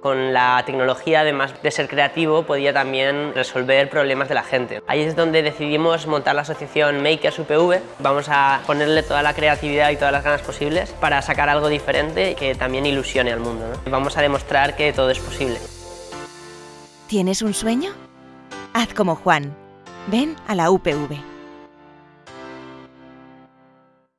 Con la tecnología, además de ser creativo, podía también resolver problemas de la gente. Ahí es donde decidimos montar la asociación Makers UPV. Vamos a ponerle toda la creatividad y todas las ganas posibles para sacar algo diferente que también ilusione al mundo. Vamos a demostrar que todo es posible. ¿Tienes un sueño? Haz como Juan. Ven a la UPV.